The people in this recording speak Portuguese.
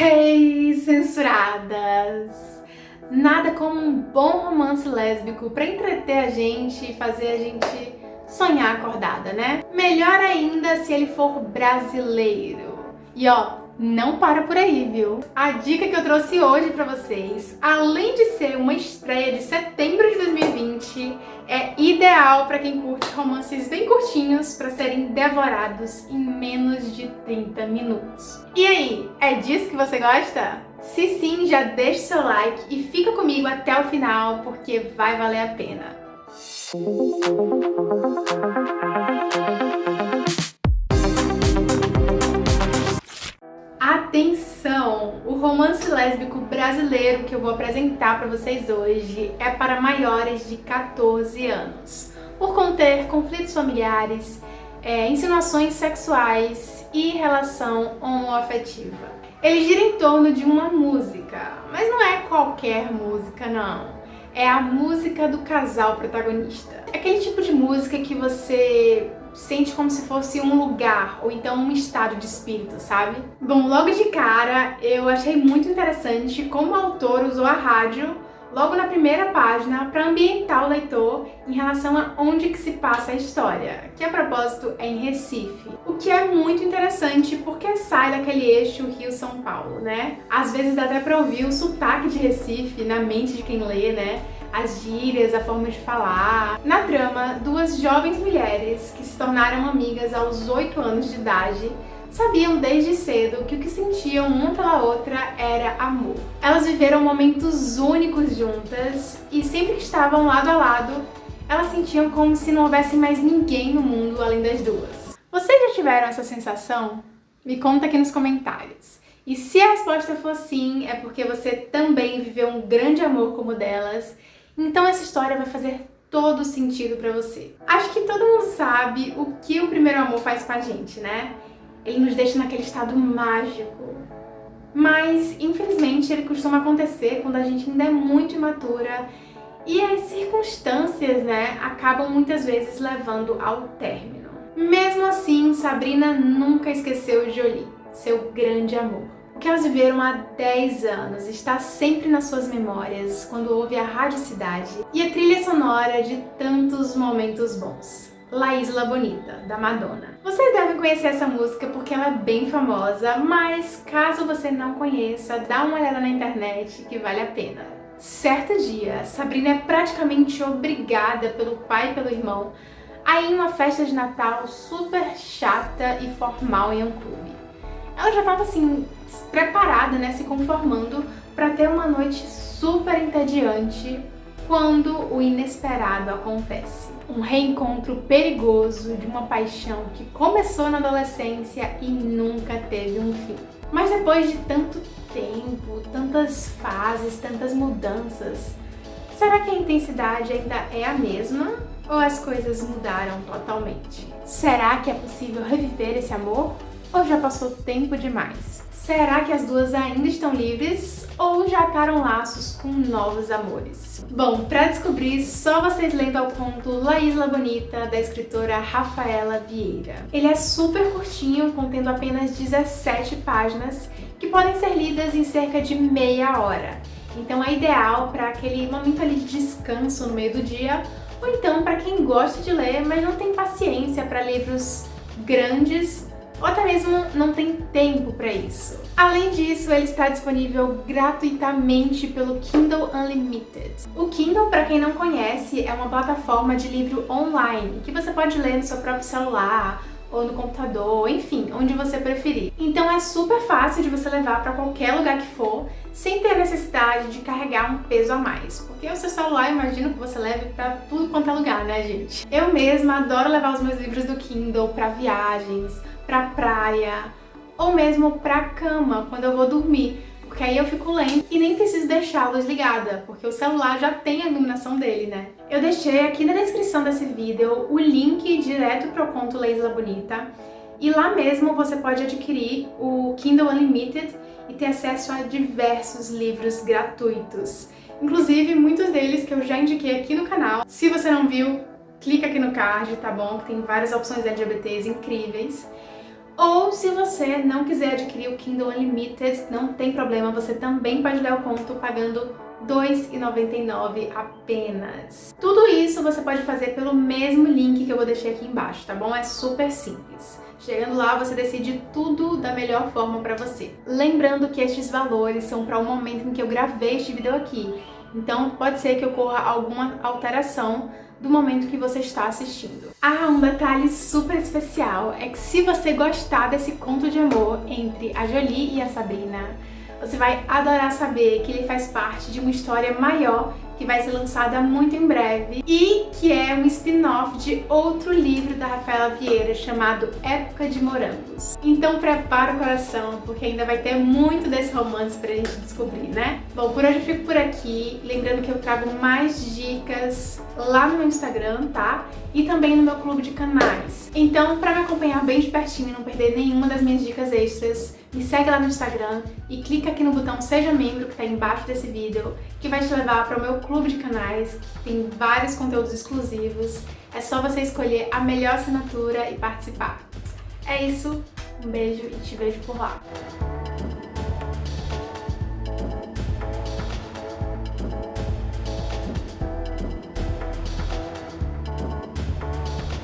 Hey, censuradas! Nada como um bom romance lésbico pra entreter a gente e fazer a gente sonhar acordada, né? Melhor ainda se ele for brasileiro. E ó, não para por aí, viu? A dica que eu trouxe hoje pra vocês, além de ser uma estreia de setembro de 2020, é ideal para quem curte romances bem curtinhos para serem devorados em menos de 30 minutos. E aí, é disso que você gosta? Se sim, já deixa seu like e fica comigo até o final porque vai valer a pena. Atenção! Romance lésbico brasileiro que eu vou apresentar para vocês hoje é para maiores de 14 anos, por conter conflitos familiares, é, insinuações sexuais e relação homoafetiva. Ele gira em torno de uma música, mas não é qualquer música não. É a música do casal protagonista. É aquele tipo de música que você sente como se fosse um lugar, ou então um estado de espírito, sabe? Bom, logo de cara, eu achei muito interessante como o autor usou a rádio logo na primeira página para ambientar o leitor em relação a onde que se passa a história, que a propósito é em Recife. O que é muito interessante porque sai daquele eixo Rio-São Paulo, né? Às vezes dá até para ouvir o sotaque de Recife na mente de quem lê, né? as gírias, a forma de falar. Na trama, duas jovens mulheres que se tornaram amigas aos 8 anos de idade sabiam desde cedo que o que sentiam uma pela outra era amor. Elas viveram momentos únicos juntas e sempre que estavam lado a lado, elas sentiam como se não houvesse mais ninguém no mundo além das duas. Vocês já tiveram essa sensação? Me conta aqui nos comentários. E se a resposta for sim, é porque você também viveu um grande amor como o delas então essa história vai fazer todo sentido pra você. Acho que todo mundo sabe o que o primeiro amor faz com a gente, né? Ele nos deixa naquele estado mágico. Mas, infelizmente, ele costuma acontecer quando a gente ainda é muito imatura e as circunstâncias, né, acabam muitas vezes levando ao término. Mesmo assim, Sabrina nunca esqueceu Jolie, seu grande amor. O que elas viveram há 10 anos está sempre nas suas memórias quando ouve a Rádio Cidade e a trilha sonora de tantos momentos bons. La Isla Bonita, da Madonna. Vocês devem conhecer essa música porque ela é bem famosa, mas caso você não conheça, dá uma olhada na internet que vale a pena. Certo dia, Sabrina é praticamente obrigada pelo pai e pelo irmão a ir em uma festa de Natal super chata e formal em um clube. Ela já estava assim, preparada, né, se conformando para ter uma noite super entediante quando o inesperado acontece. Um reencontro perigoso de uma paixão que começou na adolescência e nunca teve um fim. Mas depois de tanto tempo, tantas fases, tantas mudanças, será que a intensidade ainda é a mesma? Ou as coisas mudaram totalmente? Será que é possível reviver esse amor? Ou já passou tempo demais? Será que as duas ainda estão livres ou já ataram laços com novos amores? Bom, para descobrir, só vocês lendo ao conto La Isla Bonita, da escritora Rafaela Vieira. Ele é super curtinho, contendo apenas 17 páginas, que podem ser lidas em cerca de meia hora. Então é ideal para aquele momento ali de descanso no meio do dia, ou então para quem gosta de ler, mas não tem paciência para livros grandes ou até mesmo não tem tempo para isso. Além disso, ele está disponível gratuitamente pelo Kindle Unlimited. O Kindle, para quem não conhece, é uma plataforma de livro online que você pode ler no seu próprio celular ou no computador, enfim, onde você preferir. Então é super fácil de você levar para qualquer lugar que for, sem ter necessidade de carregar um peso a mais. Porque o seu celular, imagino que você leve para tudo quanto é lugar, né, gente? Eu mesma adoro levar os meus livros do Kindle para viagens, pra praia ou mesmo pra cama quando eu vou dormir, porque aí eu fico lendo e nem preciso deixar a luz ligada, porque o celular já tem a iluminação dele, né? Eu deixei aqui na descrição desse vídeo o link direto pro conto Leisla Bonita, e lá mesmo você pode adquirir o Kindle Unlimited e ter acesso a diversos livros gratuitos. Inclusive, muitos deles que eu já indiquei aqui no canal. Se você não viu, clica aqui no card, tá bom? Tem várias opções LGBTs incríveis. Ou se você não quiser adquirir o Kindle Unlimited, não tem problema, você também pode ler o conto pagando R$ 2,99 apenas. Tudo isso você pode fazer pelo mesmo link que eu vou deixar aqui embaixo, tá bom? É super simples. Chegando lá, você decide tudo da melhor forma para você. Lembrando que estes valores são para o momento em que eu gravei este vídeo aqui. Então, pode ser que ocorra alguma alteração do momento que você está assistindo. Ah, um detalhe super especial é que se você gostar desse conto de amor entre a Jolie e a Sabrina, você vai adorar saber que ele faz parte de uma história maior que vai ser lançada muito em breve e que é um spin-off de outro livro da Rafaela Vieira chamado Época de Morangos. Então prepara o coração, porque ainda vai ter muito desse romance pra gente descobrir, né? Bom, por hoje eu fico por aqui, lembrando que eu trago mais dicas lá no meu Instagram, tá? E também no meu clube de canais. Então, pra me acompanhar bem de pertinho e não perder nenhuma das minhas dicas extras, me segue lá no Instagram e clica aqui no botão Seja Membro que tá embaixo desse vídeo, que vai te levar para o meu clube de canais, que tem vários conteúdos exclusivos. É só você escolher a melhor assinatura e participar. É isso, um beijo e te vejo por lá.